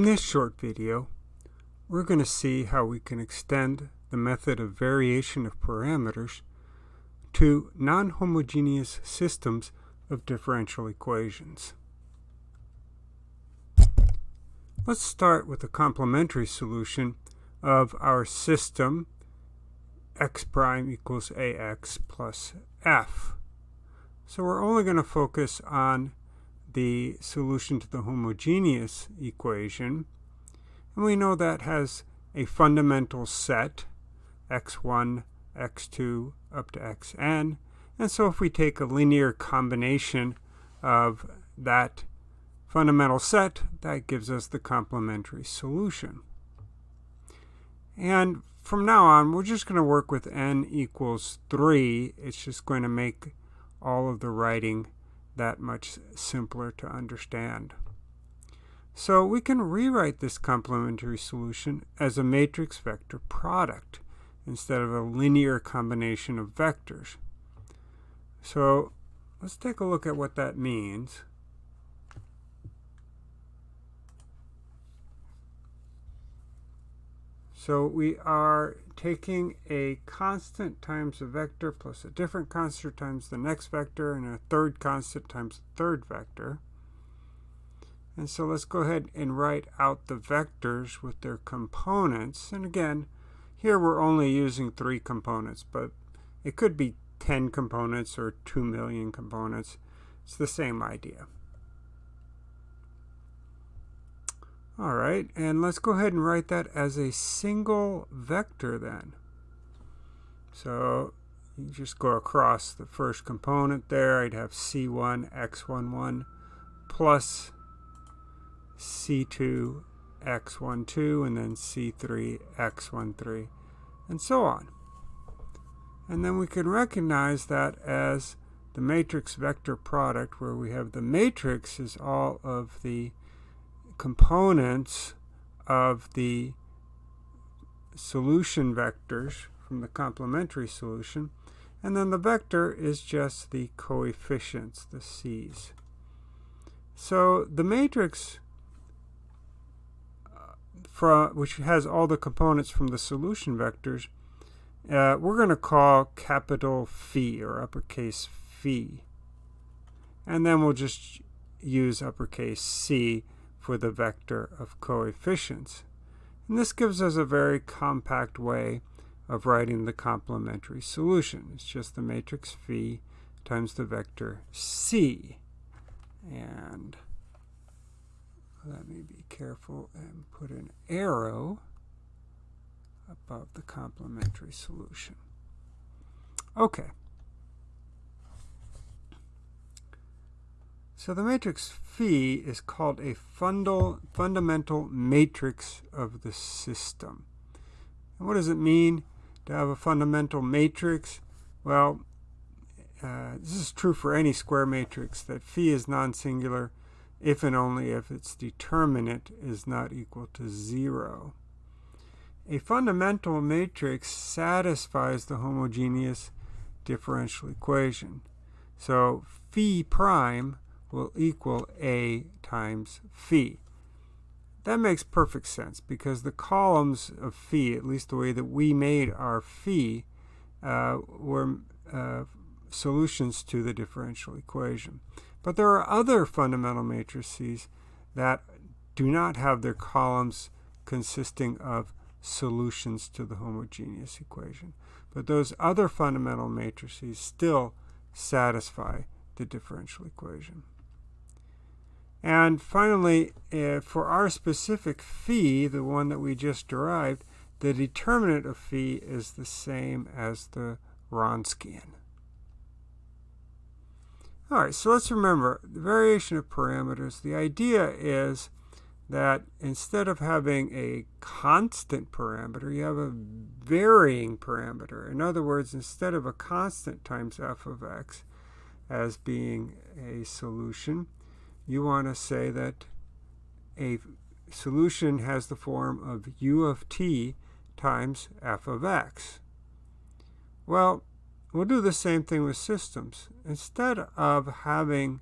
In this short video, we're going to see how we can extend the method of variation of parameters to non-homogeneous systems of differential equations. Let's start with a complementary solution of our system x prime equals ax plus f. So we're only going to focus on the solution to the homogeneous equation. And we know that has a fundamental set, x1, x2, up to xn. And so if we take a linear combination of that fundamental set, that gives us the complementary solution. And from now on, we're just going to work with n equals 3. It's just going to make all of the writing that much simpler to understand. So we can rewrite this complementary solution as a matrix vector product instead of a linear combination of vectors. So let's take a look at what that means. So we are taking a constant times a vector plus a different constant times the next vector and a third constant times the third vector. And so let's go ahead and write out the vectors with their components. And again, here we're only using three components, but it could be 10 components or 2 million components. It's the same idea. All right, and let's go ahead and write that as a single vector then. So you just go across the first component there. I'd have C1 X11 plus C2 X12 and then C3 X13 and so on. And then we can recognize that as the matrix vector product where we have the matrix is all of the components of the solution vectors from the complementary solution. And then the vector is just the coefficients, the c's. So the matrix, uh, from, which has all the components from the solution vectors, uh, we're going to call capital phi or uppercase phi. And then we'll just use uppercase c for the vector of coefficients. And this gives us a very compact way of writing the complementary solution. It's just the matrix phi times the vector c. And let me be careful and put an arrow above the complementary solution. Okay. So the matrix phi is called a fundal, fundamental matrix of the system. And what does it mean to have a fundamental matrix? Well, uh, this is true for any square matrix, that phi is non-singular if and only if its determinant is not equal to zero. A fundamental matrix satisfies the homogeneous differential equation. So phi prime will equal A times phi. That makes perfect sense because the columns of phi, at least the way that we made our phi, uh, were uh, solutions to the differential equation. But there are other fundamental matrices that do not have their columns consisting of solutions to the homogeneous equation. But those other fundamental matrices still satisfy the differential equation. And finally, uh, for our specific phi, the one that we just derived, the determinant of phi is the same as the Wronskian. All right, so let's remember the variation of parameters. The idea is that instead of having a constant parameter, you have a varying parameter. In other words, instead of a constant times f of x as being a solution, you want to say that a solution has the form of u of t times f of x. Well, we'll do the same thing with systems. Instead of having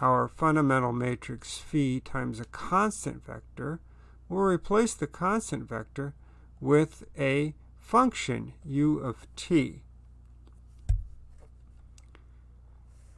our fundamental matrix phi times a constant vector, we'll replace the constant vector with a function u of t.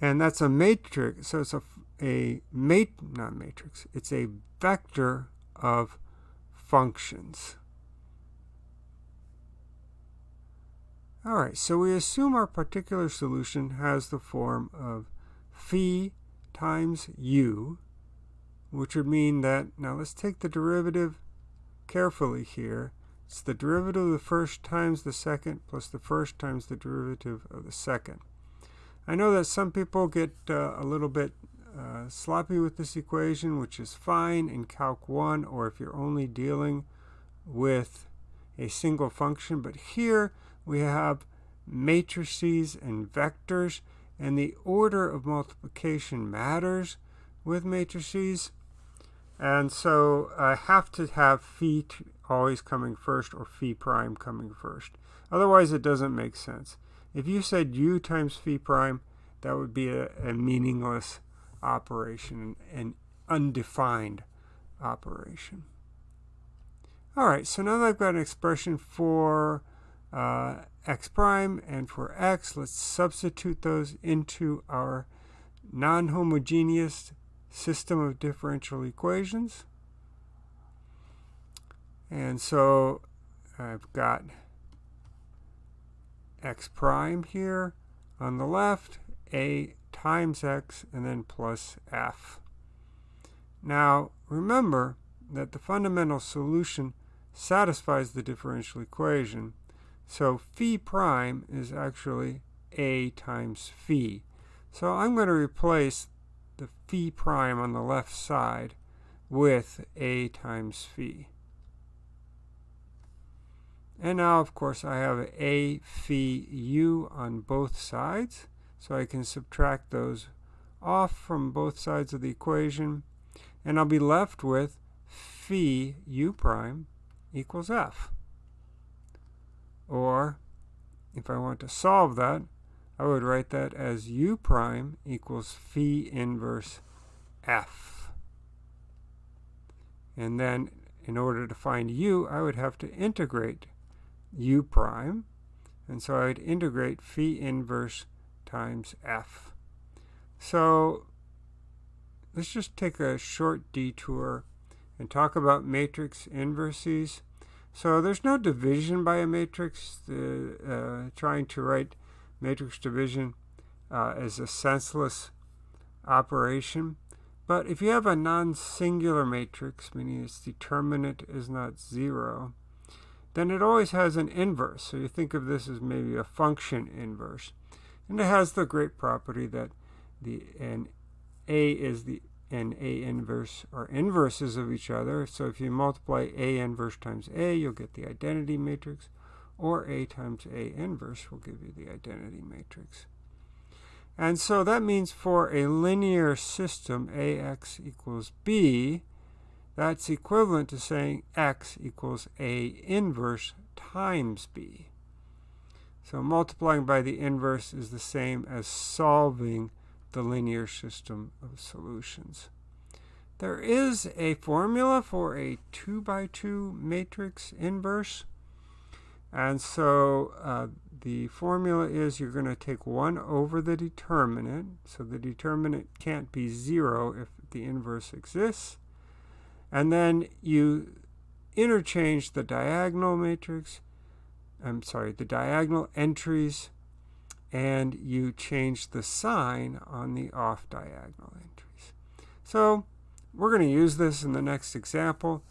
And that's a matrix, so it's a, a mat, not matrix, it's a vector of functions. All right, so we assume our particular solution has the form of phi times u, which would mean that, now let's take the derivative carefully here. It's the derivative of the first times the second plus the first times the derivative of the second. I know that some people get uh, a little bit uh, sloppy with this equation, which is fine in Calc 1 or if you're only dealing with a single function. But here we have matrices and vectors, and the order of multiplication matters with matrices. And so I have to have phi always coming first or phi prime coming first. Otherwise, it doesn't make sense. If you said u times phi prime, that would be a, a meaningless operation, and undefined operation. All right, so now that I've got an expression for uh, x prime and for x, let's substitute those into our non-homogeneous system of differential equations. And so I've got x prime here on the left, a times x, and then plus f. Now, remember that the fundamental solution satisfies the differential equation. So phi prime is actually a times phi. So I'm going to replace the phi prime on the left side with a times phi. And now, of course, I have a phi u on both sides. So I can subtract those off from both sides of the equation. And I'll be left with phi u prime equals f. Or, if I want to solve that, I would write that as u prime equals phi inverse f. And then, in order to find u, I would have to integrate u prime. And so I would integrate phi inverse times f. So let's just take a short detour and talk about matrix inverses. So there's no division by a matrix. The, uh, trying to write matrix division uh, a senseless operation. But if you have a non-singular matrix, meaning its determinant is not zero, then it always has an inverse. So you think of this as maybe a function inverse. And it has the great property that the and A is the and A inverse are inverses of each other. So if you multiply A inverse times A, you'll get the identity matrix. Or A times A inverse will give you the identity matrix. And so that means for a linear system, AX equals B, that's equivalent to saying X equals A inverse times B. So multiplying by the inverse is the same as solving the linear system of solutions. There is a formula for a 2 by 2 matrix inverse. And so uh, the formula is you're going to take 1 over the determinant. So the determinant can't be 0 if the inverse exists. And then you interchange the diagonal matrix I'm sorry, the diagonal entries, and you change the sign on the off diagonal entries. So we're going to use this in the next example,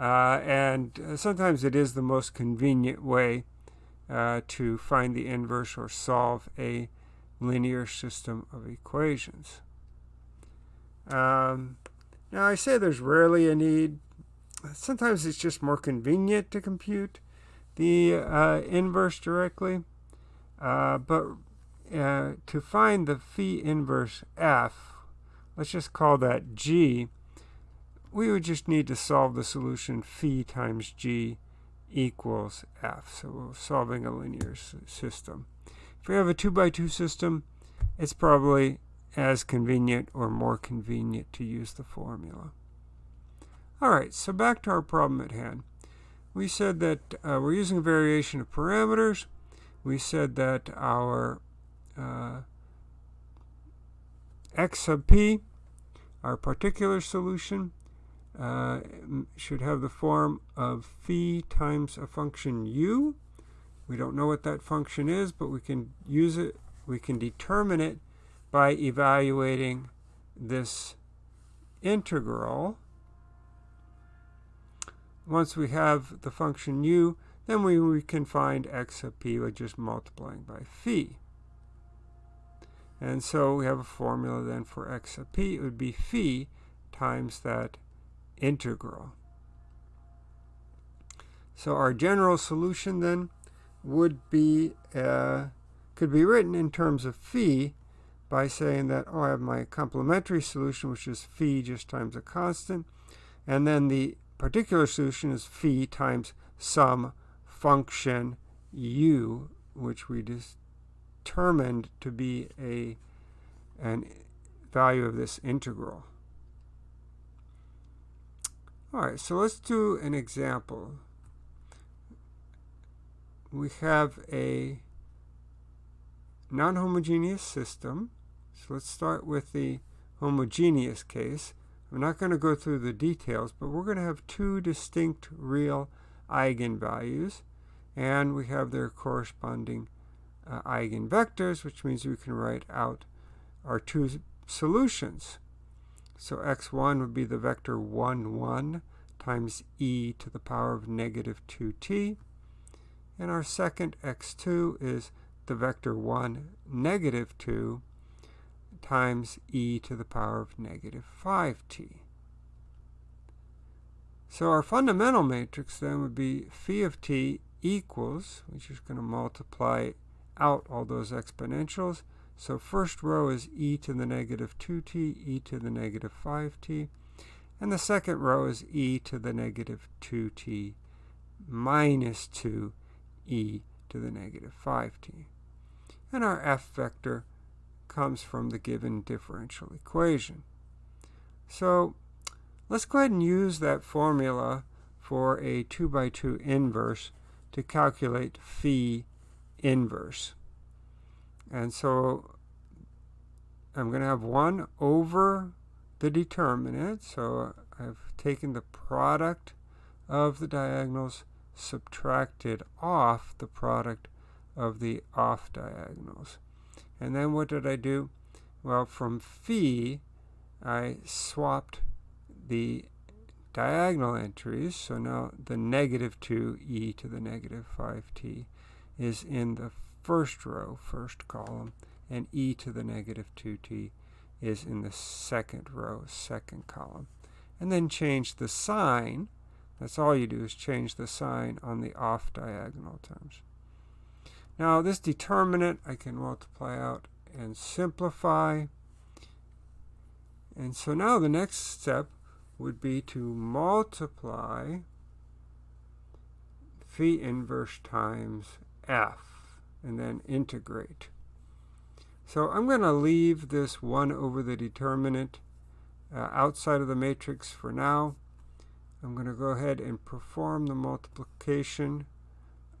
uh, and uh, sometimes it is the most convenient way uh, to find the inverse or solve a linear system of equations. Um, now I say there's rarely a need. Sometimes it's just more convenient to compute the uh, inverse directly. Uh, but uh, to find the phi inverse f, let's just call that g, we would just need to solve the solution phi times g equals f. So we're solving a linear system. If we have a 2 by 2 system, it's probably as convenient or more convenient to use the formula. All right, so back to our problem at hand. We said that uh, we're using a variation of parameters. We said that our uh, x sub p, our particular solution, uh, should have the form of phi times a function u. We don't know what that function is, but we can use it, we can determine it by evaluating this integral. Once we have the function u, then we, we can find x sub p by just multiplying by phi. And so we have a formula then for x sub p. It would be phi times that integral. So our general solution then would be, uh, could be written in terms of phi by saying that, oh, I have my complementary solution, which is phi just times a constant. And then the particular solution is phi times some function u, which we determined to be a an value of this integral. All right, so let's do an example. We have a non-homogeneous system. So let's start with the homogeneous case. I'm not going to go through the details, but we're going to have two distinct real eigenvalues, and we have their corresponding uh, eigenvectors, which means we can write out our two solutions. So x1 would be the vector 1, 1 times e to the power of negative 2t. And our second x2 is the vector 1, negative 2 times e to the power of negative 5t. So our fundamental matrix then would be phi of t equals, which is going to multiply out all those exponentials, so first row is e to the negative 2t, e to the negative 5t. And the second row is e to the negative 2t minus 2 e to the negative 5t. And our f vector comes from the given differential equation. So let's go ahead and use that formula for a 2 by 2 inverse to calculate phi inverse. And so I'm going to have 1 over the determinant. So I've taken the product of the diagonals, subtracted off the product of the off diagonals. And then what did I do? Well, from phi, I swapped the diagonal entries. So now the negative 2e to the negative 5t is in the first row, first column, and e to the negative 2t is in the second row, second column. And then change the sign. That's all you do is change the sign on the off diagonal terms. Now this determinant I can multiply out and simplify. And so now the next step would be to multiply phi inverse times f and then integrate. So I'm going to leave this 1 over the determinant uh, outside of the matrix for now. I'm going to go ahead and perform the multiplication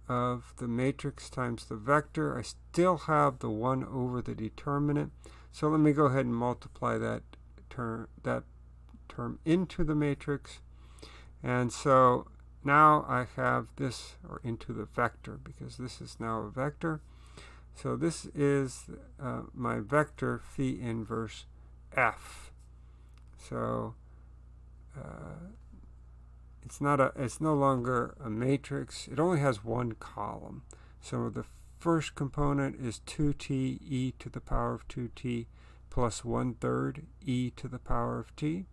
of the matrix times the vector. I still have the 1 over the determinant. So let me go ahead and multiply that term, that term into the matrix. And so now I have this, or into the vector, because this is now a vector. So this is uh, my vector phi inverse f. So uh, it's not a, it's no longer a matrix. It only has one column. So the first component is 2t e to the power of 2t plus 1 third e to the power of t.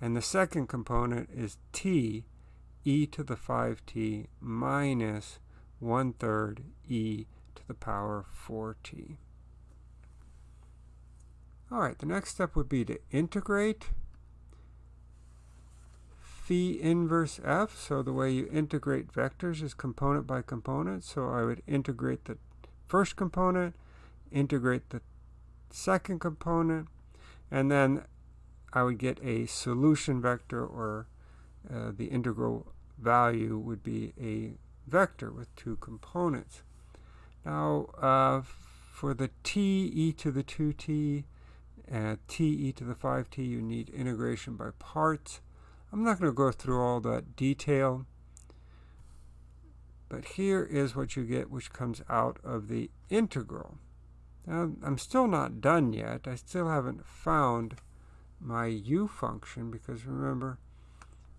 And the second component is t e to the 5t minus 1 third e to the power of 4t. All right, the next step would be to integrate phi inverse f. So the way you integrate vectors is component by component. So I would integrate the first component, integrate the second component, and then I would get a solution vector or uh, the integral value would be a vector with two components. Now, uh, for the t e to the 2t and t e to the 5t, you need integration by parts. I'm not going to go through all that detail, but here is what you get, which comes out of the integral. Now, I'm still not done yet. I still haven't found my u function, because remember,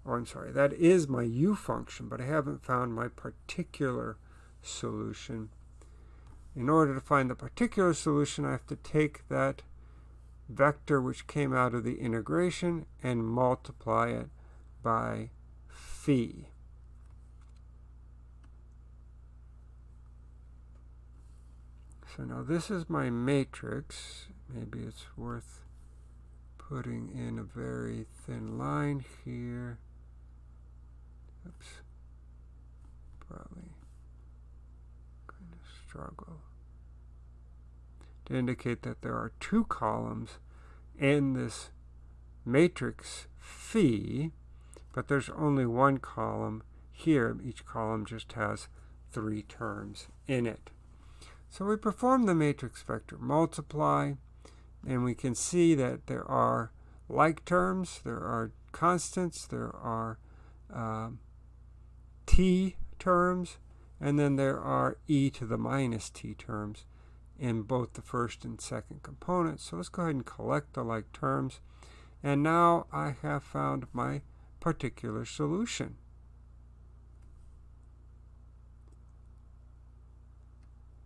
oh, I'm sorry, that is my u function, but I haven't found my particular solution. In order to find the particular solution, I have to take that vector which came out of the integration and multiply it by phi. So now this is my matrix. Maybe it's worth putting in a very thin line here. Oops. Probably going to struggle. To indicate that there are two columns in this matrix phi, but there's only one column here. Each column just has three terms in it. So we perform the matrix vector multiply, and we can see that there are like terms, there are constants, there are uh, t terms, and then there are e to the minus t terms in both the first and second components. So let's go ahead and collect the like terms. And now I have found my particular solution.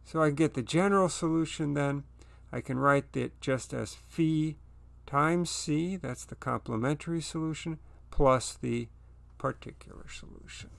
So I get the general solution then. I can write it just as phi times c, that's the complementary solution, plus the particular solution.